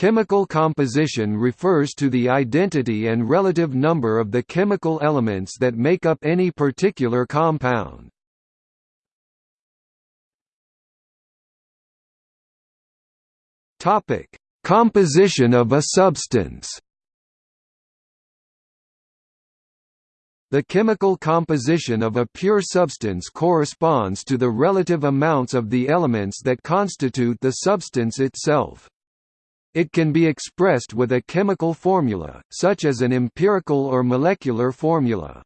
Chemical composition refers to the identity and relative number of the chemical elements that make up any particular compound. Topic: Composition of a substance. The chemical composition of a pure substance corresponds to the relative amounts of the elements that constitute the substance itself. It can be expressed with a chemical formula, such as an empirical or molecular formula.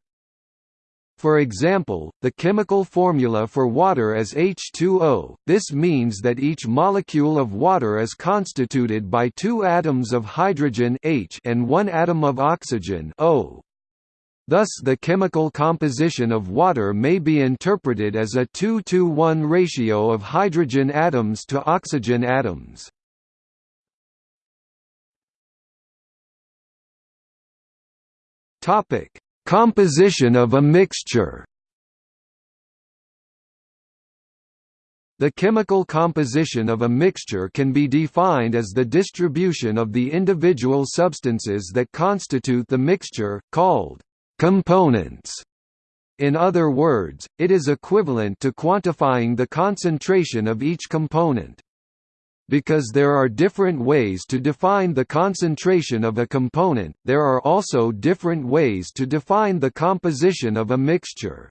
For example, the chemical formula for water is H2O, this means that each molecule of water is constituted by two atoms of hydrogen H and one atom of oxygen O. Thus the chemical composition of water may be interpreted as a 2 to 1 ratio of hydrogen atoms to oxygen atoms. Topic: Composition of a mixture The chemical composition of a mixture can be defined as the distribution of the individual substances that constitute the mixture, called components. In other words, it is equivalent to quantifying the concentration of each component. Because there are different ways to define the concentration of a component, there are also different ways to define the composition of a mixture.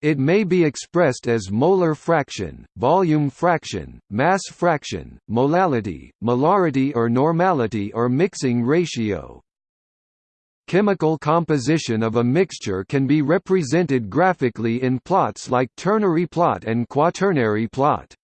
It may be expressed as molar fraction, volume fraction, mass fraction, molality, molarity or normality or mixing ratio. Chemical composition of a mixture can be represented graphically in plots like ternary plot and quaternary plot.